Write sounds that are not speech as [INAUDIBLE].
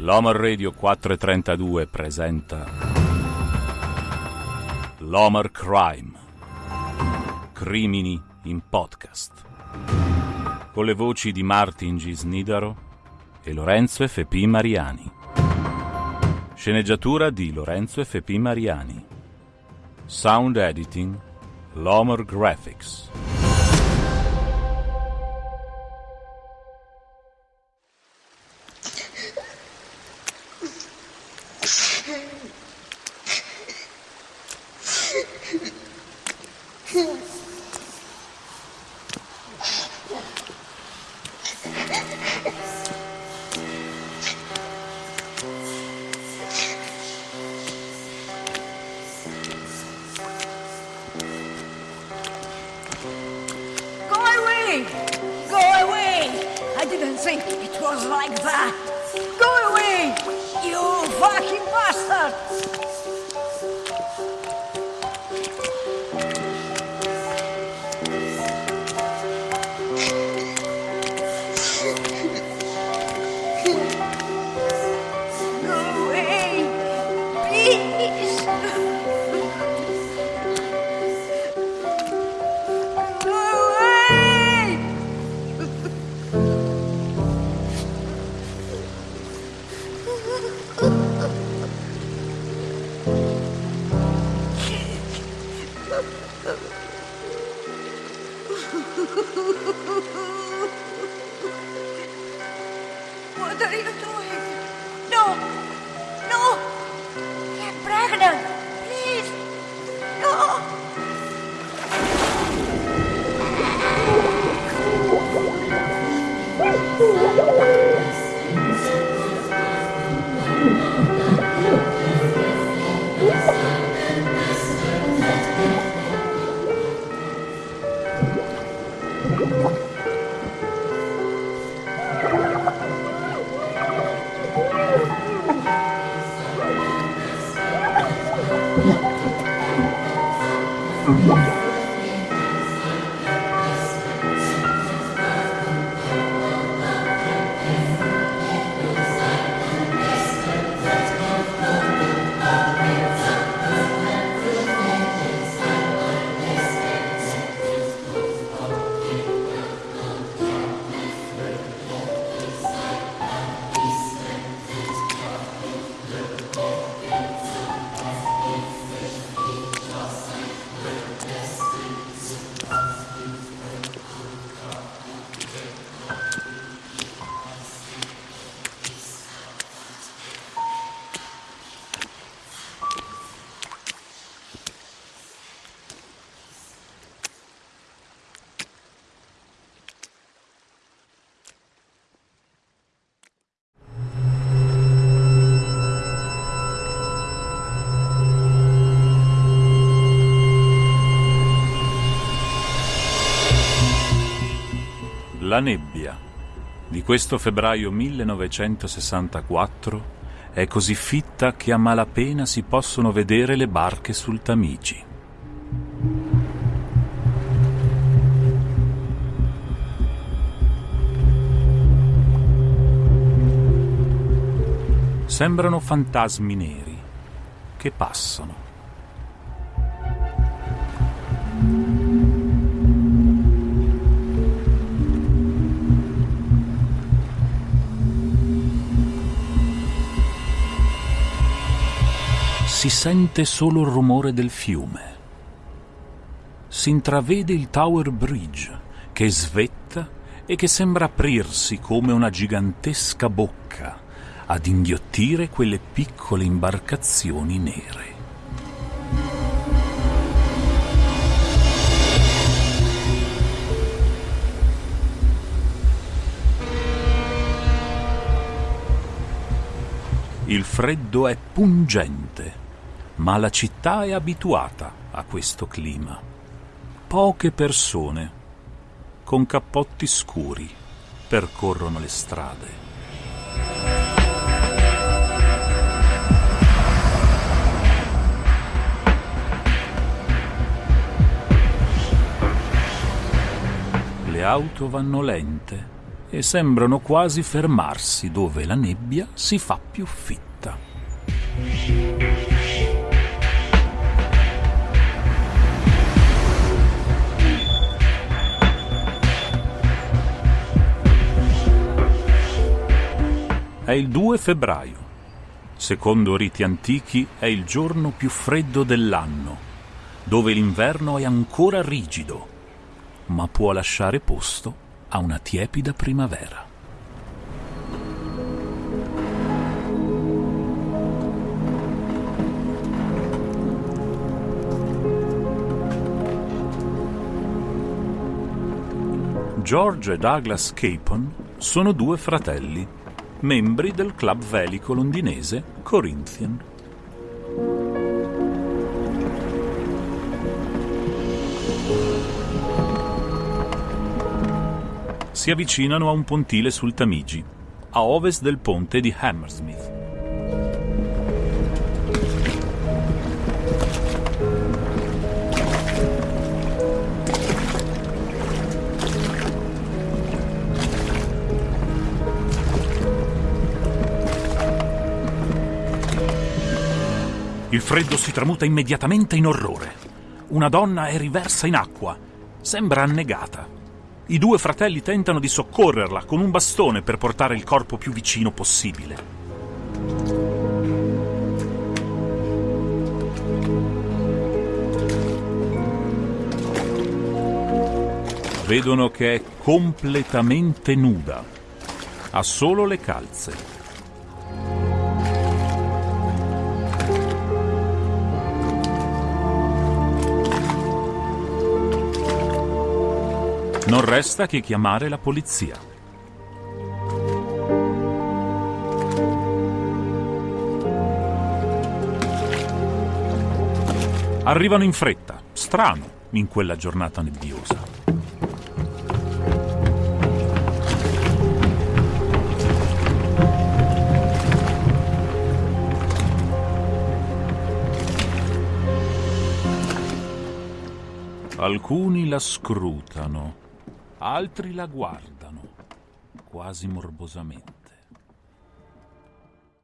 L'Homer Radio 432 presenta L'Homer Crime. Crimini in podcast. Con le voci di Martin G. Snidaro e Lorenzo F.P. Mariani. Sceneggiatura di Lorenzo F.P. Mariani. Sound editing L'Homer Graphics. Go away! I didn't think it was like that. Go away! You fucking bastard! Ooh. [LAUGHS] Mm-hmm. La nebbia di questo febbraio 1964 è così fitta che a malapena si possono vedere le barche sul Tamigi. Sembrano fantasmi neri che passano. Si sente solo il rumore del fiume. Si intravede il Tower Bridge che svetta e che sembra aprirsi come una gigantesca bocca ad inghiottire quelle piccole imbarcazioni nere. Il freddo è pungente, ma la città è abituata a questo clima. Poche persone, con cappotti scuri, percorrono le strade. Le auto vanno lente e sembrano quasi fermarsi dove la nebbia si fa più fitta. Il 2 febbraio. Secondo riti antichi è il giorno più freddo dell'anno, dove l'inverno è ancora rigido, ma può lasciare posto a una tiepida primavera. George e Douglas Capon sono due fratelli membri del club velico londinese Corinthian. Si avvicinano a un pontile sul Tamigi, a ovest del ponte di Hammersmith. Il freddo si tramuta immediatamente in orrore. Una donna è riversa in acqua. Sembra annegata. I due fratelli tentano di soccorrerla con un bastone per portare il corpo più vicino possibile. Vedono che è completamente nuda. Ha solo le calze. Non resta che chiamare la polizia. Arrivano in fretta, strano, in quella giornata nebbiosa. Alcuni la scrutano altri la guardano quasi morbosamente.